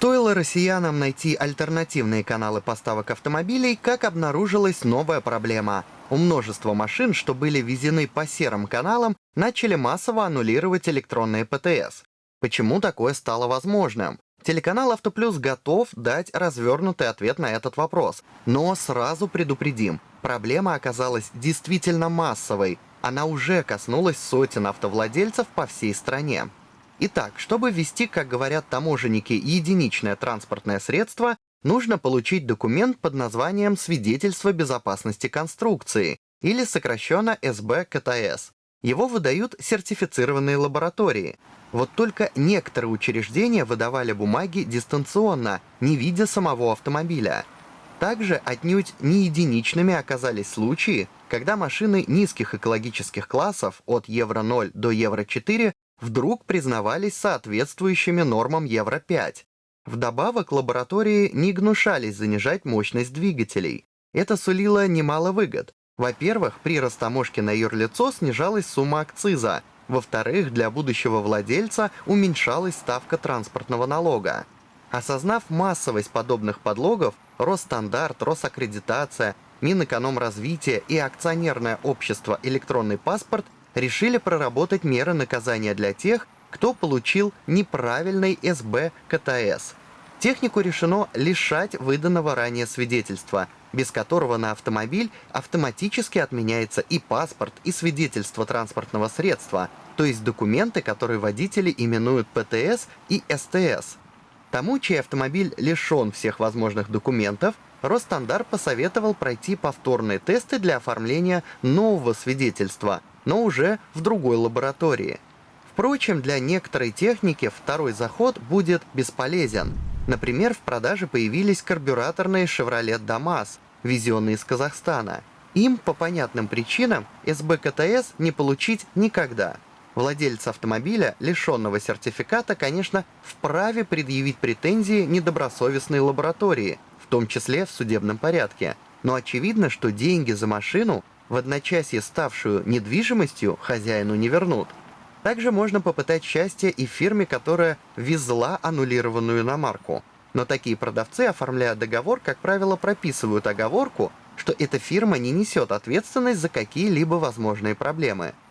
Стоило россиянам найти альтернативные каналы поставок автомобилей, как обнаружилась новая проблема. У множества машин, что были везены по серым каналам, начали массово аннулировать электронные ПТС. Почему такое стало возможным? Телеканал «Автоплюс» готов дать развернутый ответ на этот вопрос. Но сразу предупредим, проблема оказалась действительно массовой. Она уже коснулась сотен автовладельцев по всей стране. Итак, чтобы ввести, как говорят таможенники, единичное транспортное средство, нужно получить документ под названием «Свидетельство безопасности конструкции» или сокращенно СБ-КТС. Его выдают сертифицированные лаборатории. Вот только некоторые учреждения выдавали бумаги дистанционно, не видя самого автомобиля. Также отнюдь не единичными оказались случаи, когда машины низких экологических классов от Евро-0 до Евро-4 вдруг признавались соответствующими нормам Евро-5. Вдобавок, лаборатории не гнушались занижать мощность двигателей. Это сулило немало выгод. Во-первых, при растаможке на юрлицо снижалась сумма акциза. Во-вторых, для будущего владельца уменьшалась ставка транспортного налога. Осознав массовость подобных подлогов, Росстандарт, Росаккредитация, Минэкономразвитие и акционерное общество «Электронный паспорт» решили проработать меры наказания для тех, кто получил неправильный СБ КТС. Технику решено лишать выданного ранее свидетельства, без которого на автомобиль автоматически отменяется и паспорт, и свидетельство транспортного средства, то есть документы, которые водители именуют ПТС и СТС. Тому, чей автомобиль лишен всех возможных документов, Росстандарт посоветовал пройти повторные тесты для оформления нового свидетельства, но уже в другой лаборатории. Впрочем, для некоторой техники второй заход будет бесполезен. Например, в продаже появились карбюраторные Chevrolet Damas, везенные из Казахстана. Им по понятным причинам СБКТС не получить никогда. Владелец автомобиля, лишенного сертификата, конечно, вправе предъявить претензии недобросовестной лаборатории, в том числе в судебном порядке. Но очевидно, что деньги за машину в одночасье ставшую недвижимостью хозяину не вернут. Также можно попытать счастье и фирме, которая везла аннулированную иномарку. Но такие продавцы, оформляя договор, как правило, прописывают оговорку, что эта фирма не несет ответственность за какие-либо возможные проблемы –